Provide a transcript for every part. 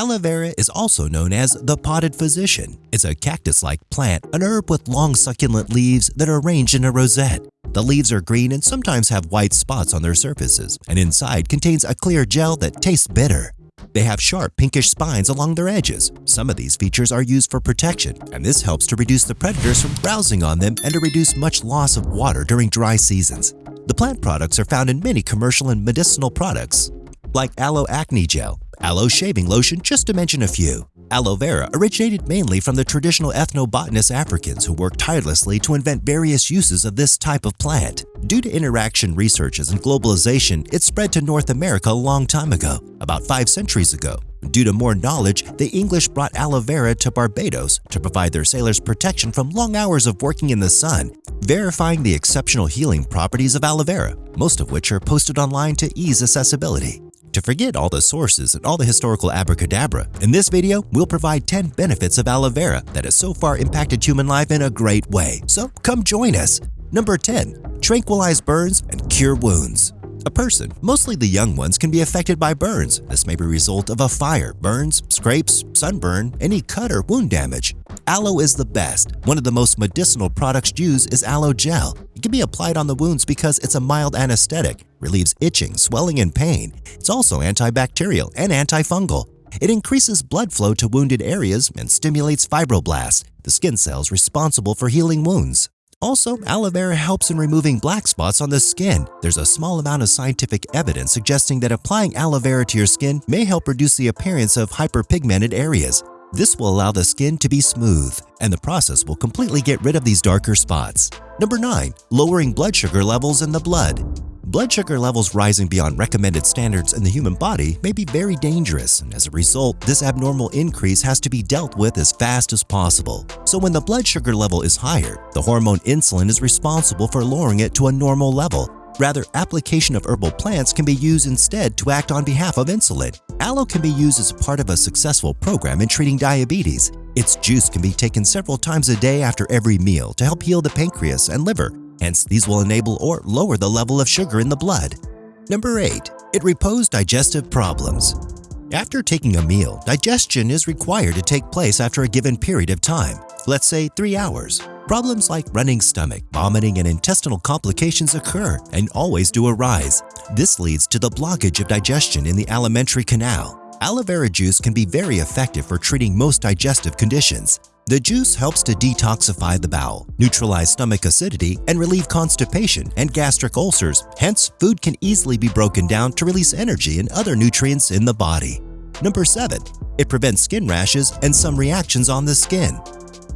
Aloe vera is also known as the potted physician. It's a cactus-like plant, an herb with long succulent leaves that are arranged in a rosette. The leaves are green and sometimes have white spots on their surfaces, and inside contains a clear gel that tastes bitter. They have sharp pinkish spines along their edges. Some of these features are used for protection, and this helps to reduce the predators from browsing on them and to reduce much loss of water during dry seasons. The plant products are found in many commercial and medicinal products, like aloe acne gel, aloe shaving lotion, just to mention a few. Aloe vera originated mainly from the traditional ethnobotanist Africans who worked tirelessly to invent various uses of this type of plant. Due to interaction researches and globalization, it spread to North America a long time ago, about five centuries ago. Due to more knowledge, the English brought aloe vera to Barbados to provide their sailors protection from long hours of working in the sun, verifying the exceptional healing properties of aloe vera, most of which are posted online to ease accessibility. To forget all the sources and all the historical abracadabra, in this video, we'll provide 10 benefits of aloe vera that has so far impacted human life in a great way. So come join us. Number 10. Tranquilize burns and cure wounds. A person, mostly the young ones, can be affected by burns. This may be a result of a fire, burns, scrapes, sunburn, any cut or wound damage. Aloe is the best. One of the most medicinal products used is aloe gel. It can be applied on the wounds because it's a mild anesthetic, relieves itching, swelling, and pain. It's also antibacterial and antifungal. It increases blood flow to wounded areas and stimulates fibroblasts, the skin cells responsible for healing wounds. Also, aloe vera helps in removing black spots on the skin. There's a small amount of scientific evidence suggesting that applying aloe vera to your skin may help reduce the appearance of hyperpigmented areas. This will allow the skin to be smooth, and the process will completely get rid of these darker spots. Number 9. Lowering blood sugar levels in the blood. Blood sugar levels rising beyond recommended standards in the human body may be very dangerous, and as a result, this abnormal increase has to be dealt with as fast as possible. So when the blood sugar level is higher, the hormone insulin is responsible for lowering it to a normal level. Rather, application of herbal plants can be used instead to act on behalf of insulin. Aloe can be used as part of a successful program in treating diabetes. Its juice can be taken several times a day after every meal to help heal the pancreas and liver Hence, these will enable or lower the level of sugar in the blood. Number 8. It reposes digestive problems. After taking a meal, digestion is required to take place after a given period of time, let's say 3 hours. Problems like running stomach, vomiting, and intestinal complications occur and always do arise. This leads to the blockage of digestion in the alimentary canal. Aloe vera juice can be very effective for treating most digestive conditions. The juice helps to detoxify the bowel, neutralize stomach acidity, and relieve constipation and gastric ulcers. Hence, food can easily be broken down to release energy and other nutrients in the body. Number 7. It prevents skin rashes and some reactions on the skin.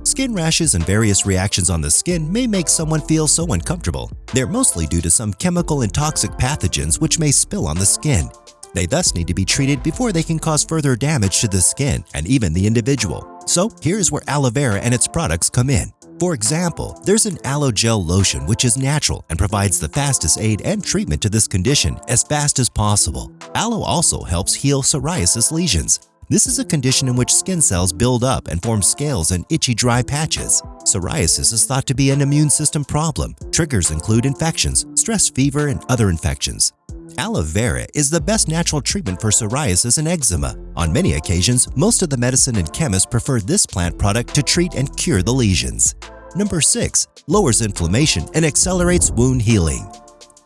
Skin rashes and various reactions on the skin may make someone feel so uncomfortable. They're mostly due to some chemical and toxic pathogens which may spill on the skin. They thus need to be treated before they can cause further damage to the skin and even the individual. So here's where aloe vera and its products come in. For example, there's an aloe gel lotion which is natural and provides the fastest aid and treatment to this condition as fast as possible. Aloe also helps heal psoriasis lesions. This is a condition in which skin cells build up and form scales and itchy dry patches. Psoriasis is thought to be an immune system problem. Triggers include infections, stress fever, and other infections. Aloe vera is the best natural treatment for psoriasis and eczema. On many occasions, most of the medicine and chemists prefer this plant product to treat and cure the lesions. Number 6. Lowers inflammation and accelerates wound healing.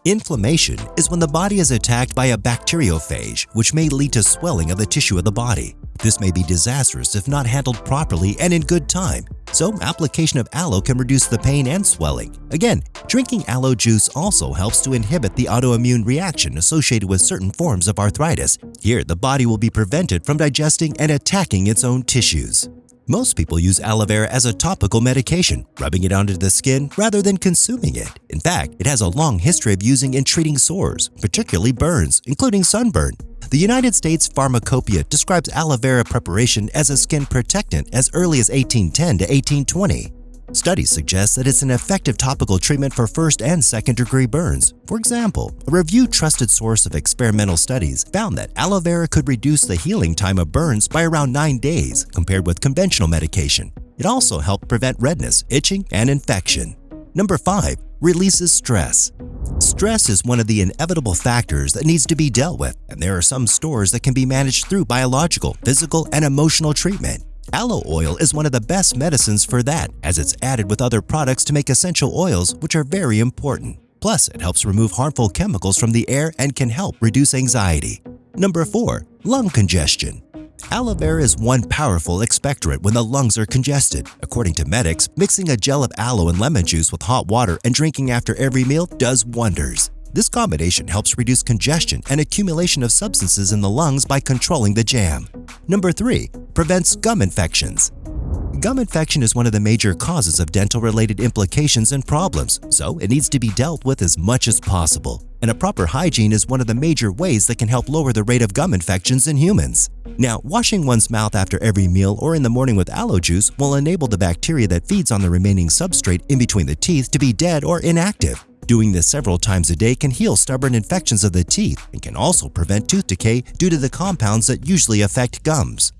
Inflammation is when the body is attacked by a bacteriophage, which may lead to swelling of the tissue of the body. This may be disastrous if not handled properly and in good time, so application of aloe can reduce the pain and swelling. Again, drinking aloe juice also helps to inhibit the autoimmune reaction associated with certain forms of arthritis. Here, the body will be prevented from digesting and attacking its own tissues. Most people use aloe vera as a topical medication, rubbing it onto the skin rather than consuming it. In fact, it has a long history of using in treating sores, particularly burns, including sunburn. The United States Pharmacopoeia describes aloe vera preparation as a skin protectant as early as 1810 to 1820. Studies suggest that it's an effective topical treatment for first and second degree burns. For example, a reviewed trusted source of experimental studies found that aloe vera could reduce the healing time of burns by around 9 days compared with conventional medication. It also helped prevent redness, itching, and infection. Number 5. releases stress. Stress is one of the inevitable factors that needs to be dealt with, and there are some stores that can be managed through biological, physical, and emotional treatment. Aloe oil is one of the best medicines for that, as it's added with other products to make essential oils, which are very important. Plus, it helps remove harmful chemicals from the air and can help reduce anxiety. Number 4. Lung congestion. Aloe vera is one powerful expectorant when the lungs are congested. According to medics, mixing a gel of aloe and lemon juice with hot water and drinking after every meal does wonders. This combination helps reduce congestion and accumulation of substances in the lungs by controlling the jam. Number 3. Prevents gum infections. Gum infection is one of the major causes of dental-related implications and problems, so it needs to be dealt with as much as possible. And a proper hygiene is one of the major ways that can help lower the rate of gum infections in humans. Now, washing one's mouth after every meal or in the morning with aloe juice will enable the bacteria that feeds on the remaining substrate in between the teeth to be dead or inactive. Doing this several times a day can heal stubborn infections of the teeth and can also prevent tooth decay due to the compounds that usually affect gums.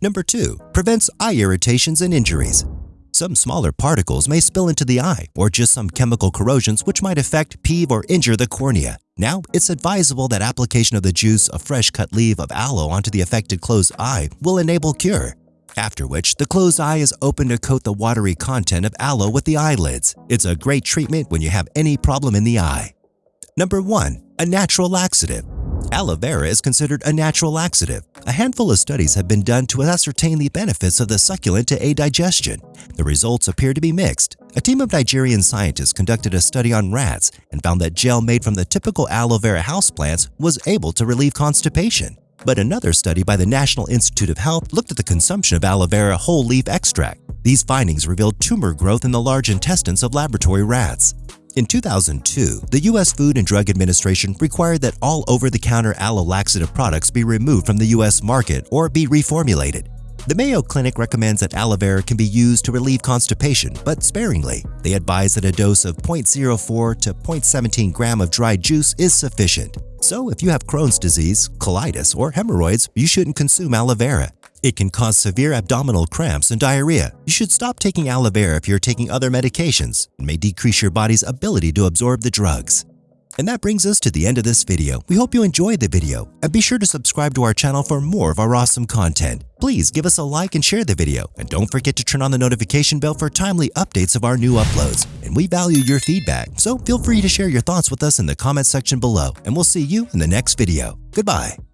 Number 2. Prevents eye irritations and injuries. Some smaller particles may spill into the eye or just some chemical corrosions which might affect, peeve, or injure the cornea. Now, it's advisable that application of the juice of fresh cut leaf of aloe onto the affected closed eye will enable cure. After which, the closed eye is open to coat the watery content of aloe with the eyelids. It's a great treatment when you have any problem in the eye. Number 1. A natural laxative. Aloe vera is considered a natural laxative. A handful of studies have been done to ascertain the benefits of the succulent to aid digestion. The results appear to be mixed. A team of Nigerian scientists conducted a study on rats and found that gel made from the typical aloe vera houseplants was able to relieve constipation. But another study by the National Institute of Health looked at the consumption of aloe vera whole leaf extract. These findings revealed tumor growth in the large intestines of laboratory rats. In 2002, the U.S. Food and Drug Administration required that all over-the-counter aloe laxative products be removed from the U.S. market or be reformulated. The Mayo Clinic recommends that aloe vera can be used to relieve constipation, but sparingly. They advise that a dose of 0.04 to 0.17 gram of dried juice is sufficient. So if you have Crohn's disease, colitis, or hemorrhoids, you shouldn't consume aloe vera. It can cause severe abdominal cramps and diarrhea. You should stop taking aloe vera if you're taking other medications and may decrease your body's ability to absorb the drugs. And that brings us to the end of this video. We hope you enjoyed the video and be sure to subscribe to our channel for more of our awesome content. Please give us a like and share the video and don't forget to turn on the notification bell for timely updates of our new uploads. And we value your feedback, so feel free to share your thoughts with us in the comment section below and we'll see you in the next video. Goodbye.